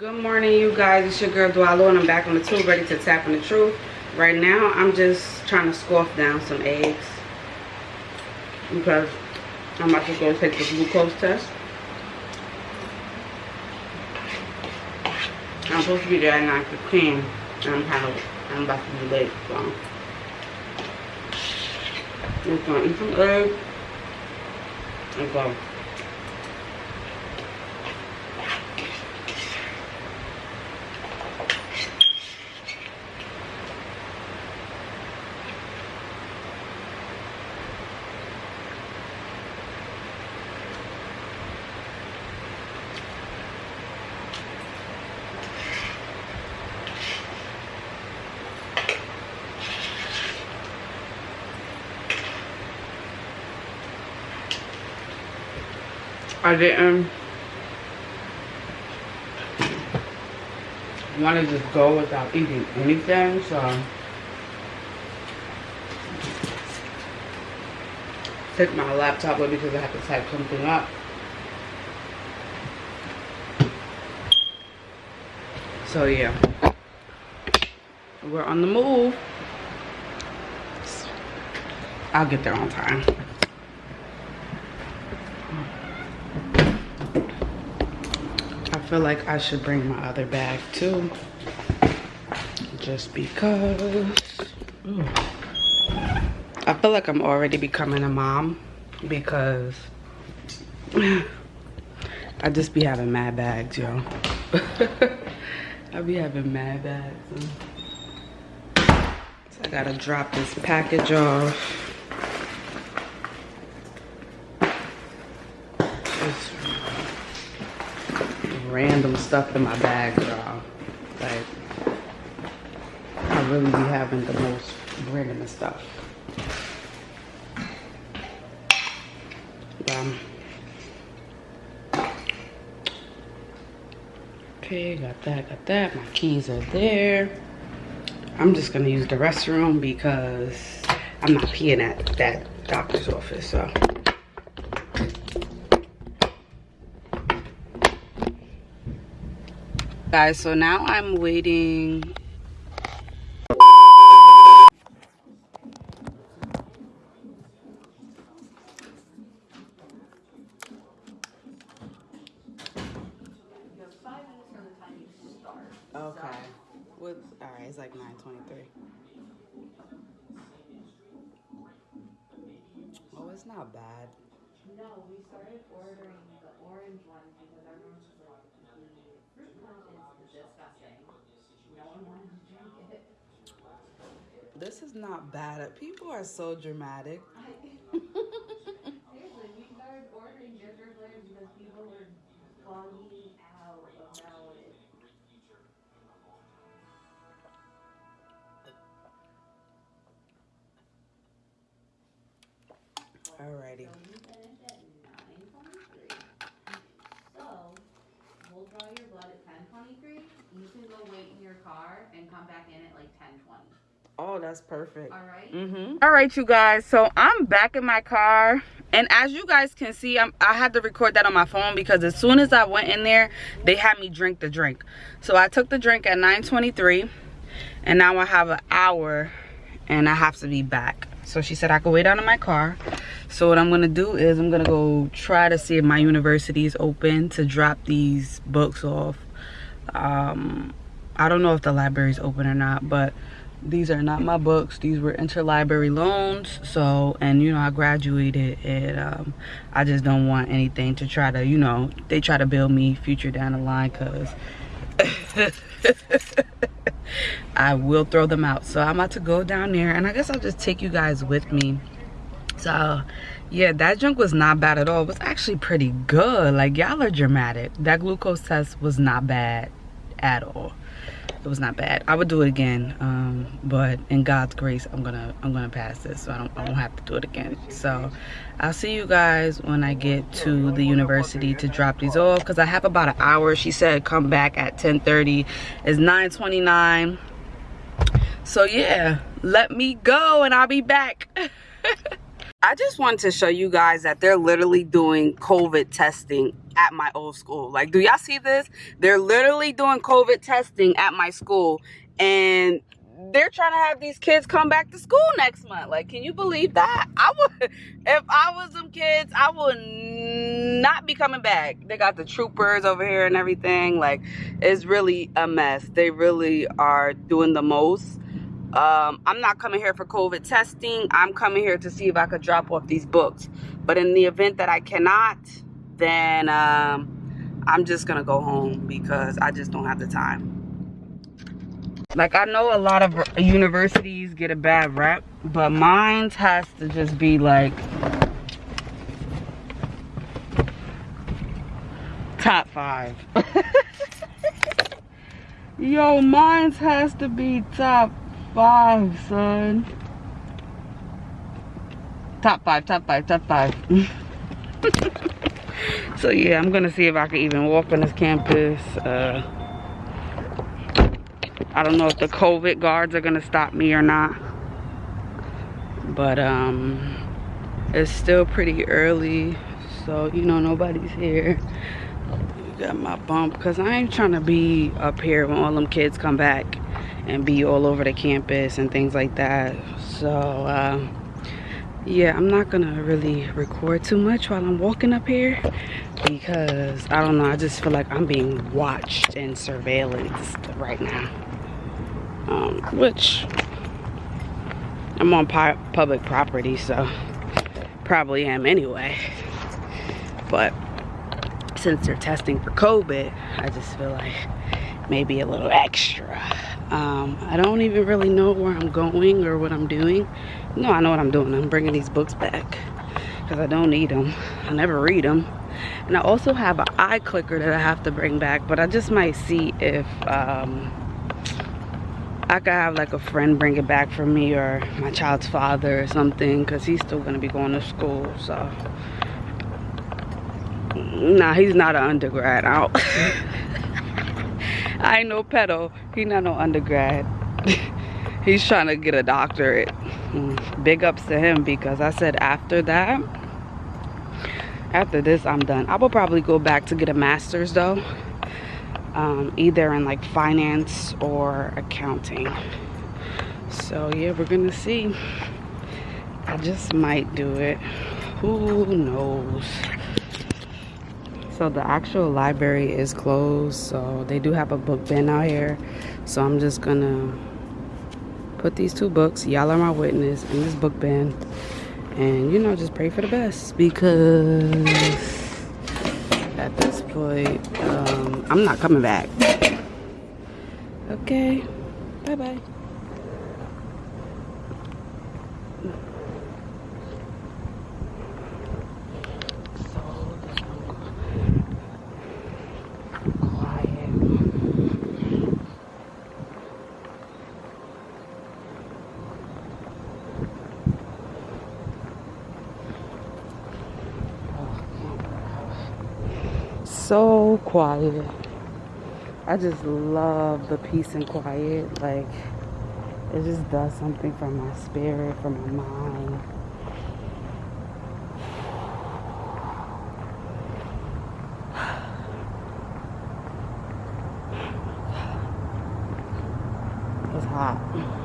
Good morning, you guys. It's your girl Dwallo, and I'm back on the tube, ready to tap on the truth. Right now, I'm just trying to scoff down some eggs because I'm about to go take the glucose test. I'm supposed to be there at 9:15, and I'm kind of I'm about to be late, so I'm just gonna eat some eggs and go. I didn't um, want to just go without eating anything, so take my laptop with because I have to type something up. So yeah, we're on the move. I'll get there on time. Feel like I should bring my other bag too. Just because. Ooh. I feel like I'm already becoming a mom because I just be having mad bags, yo. I be having mad bags. So I gotta drop this package off. Random stuff in my bag, y'all. Like, I really be having the most random stuff. Um, okay, got that, got that. My keys are there. I'm just gonna use the restroom because I'm not peeing at that doctor's office, so. Guys so now i'm waiting Okay. What? All right. It's like nine twenty-three. Oh, it's not bad. No, we started ordering the orange one because everyone's disgusting. No one wanted to drink it. This is not bad. People are so dramatic. Seriously, we started ordering ginger flavors because people were bugging out about it. Alrighty. So you finished at nine twenty-three. So, we'll draw your blood at ten twenty-three. You can go wait in your car and come back in at like ten twenty. Oh, that's perfect. All right? Mm-hmm. All right, you guys. So I'm back in my car. And as you guys can see, I'm, I had to record that on my phone because as soon as I went in there, they had me drink the drink. So I took the drink at 9.23 and now I have an hour and I have to be back. So she said I could wait out in my car. So what I'm gonna do is I'm gonna go try to see if my university is open to drop these books off. Um, I don't know if the library is open or not, but these are not my books. These were interlibrary loans so and you know i graduated and um, i just don't want anything to try to you know they try to build me future down the line because i will throw them out. So i'm about to go down there and i guess i'll just take you guys with me. So yeah that junk was not bad at all. It was actually pretty good. Like y'all are dramatic. That glucose test was not bad at all it was not bad. I would do it again um, but in god's grace i'm gonna i'm gonna pass this so i don't i won't have to do it again. So i'll see you guys when i get to the university to drop these off because i have about an hour. She said come back at 10 30 it's 9 29 so yeah let me go and i'll be back. I just wanted to show you guys that they're literally doing COVID testing at my old school. Like, do y'all see this? They're literally doing COVID testing at my school. And they're trying to have these kids come back to school next month. Like, can you believe that? I would, if I was some kids, I would not be coming back. They got the troopers over here and everything. Like, it's really a mess. They really are doing the most um, I'm not coming here for COVID testing. I'm coming here to see if I could drop off these books. But in the event that I cannot, then um, I'm just to go home because I just don't have the time. Like, I know a lot of universities get a bad rep, but mine has to just be like top five. Yo, mine has to be top five, son. Top five, top five, top five. so yeah, I'm gonna see if I can even walk on this campus. Uh, I don't know if the COVID guards are gonna stop me or not. But um, it's still pretty early, so you know nobody's here. Got my bump because I ain't trying to be up here when all them kids come back and be all over the campus and things like that so uh, yeah i'm not gonna really record too much while i'm walking up here because i don't know i just feel like i'm being watched and surveilled right now. Um, which i'm on public property so probably am anyway. But since they're testing for covid i just feel like maybe a little extra. Um, I don't even really know where I'm going or what I'm doing. No, I know what I'm doing. I'm bringing these books back because I don't need them. I never read them. And I also have an iClicker that I have to bring back, but I just might see if um, I could have like a friend bring it back for me or my child's father or something because he's still going to be going to school. So, nah, he's not an undergrad. out. I ain't no pedo. He not no undergrad. He's trying to get a doctorate. Big ups to him because I said after that, after this, I'm done. I will probably go back to get a master's though. Um, either in like finance or accounting. So yeah, we're gonna see. I just might do it. Who knows? so the actual library is closed so they do have a book bin out here so i'm just gonna put these two books y'all are my witness in this book bin and you know just pray for the best because at this point um, i'm not coming back. Okay. Bye bye so quiet. I just love the peace and quiet. Like, it just does something for my spirit, for my mind. It's hot.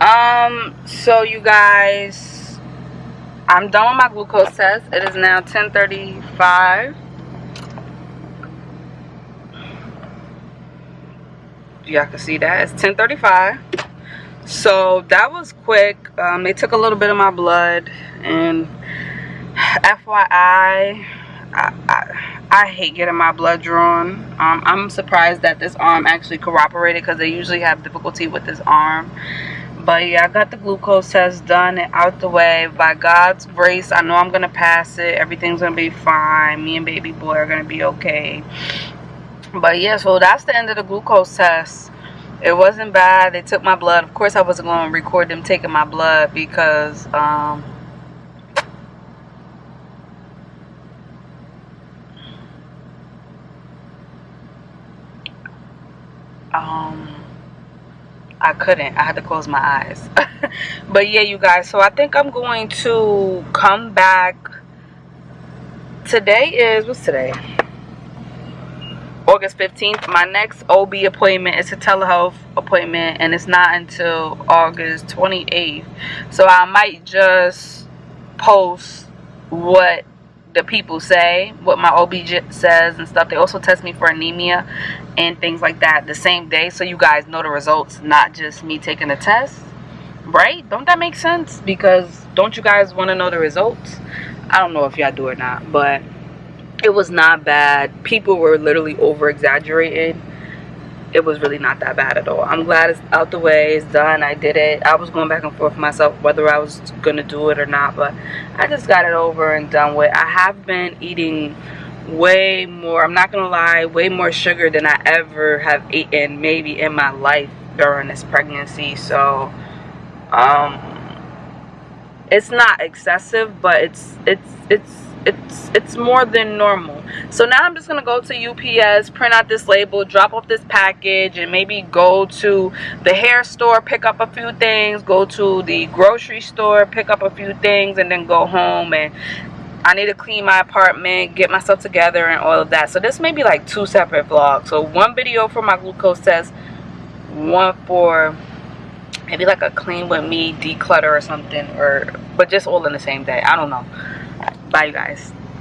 Um so you guys i'm done with my glucose test. It is now 10:35. y'all can see that. It's 10:35. so that was quick. Um, they took a little bit of my blood. And fyi I, I, I hate getting my blood drawn. Um, i'm surprised that this arm actually cooperated because they usually have difficulty with this arm but yeah i got the glucose test done and out the way. By god's grace i know i'm gonna pass it. Everything's gonna be fine. Me and baby boy are gonna be okay. But yeah so that's the end of the glucose test. It wasn't bad. They took my blood. Of course i wasn't going to record them taking my blood because um I couldn't. I had to close my eyes. but yeah, you guys. So I think I'm going to come back. Today is, what's today? August 15th. My next OB appointment is a telehealth appointment. And it's not until August 28th. So I might just post what the people say, what my OB says and stuff. They also test me for anemia and things like that the same day so you guys know the results, not just me taking a test. Right? Don't that make sense? Because don't you guys want to know the results? I don't know if y'all do or not, but it was not bad. People were literally over exaggerating it was really not that bad at all i'm glad it's out the way it's done i did it i was going back and forth myself whether i was gonna do it or not but i just got it over and done with i have been eating way more i'm not gonna lie way more sugar than i ever have eaten maybe in my life during this pregnancy. So um it's not excessive but it's it's it's it's it's more than normal. So now i'm just gonna go to ups print out this label drop off this package and maybe go to the hair store pick up a few things go to the grocery store pick up a few things and then go home and I need to clean my apartment, get myself together and all of that. So this may be like two separate vlogs. So one video for my glucose test, one for maybe like a clean with me declutter or something or but just all in the same day. I don't know. Bye, you guys.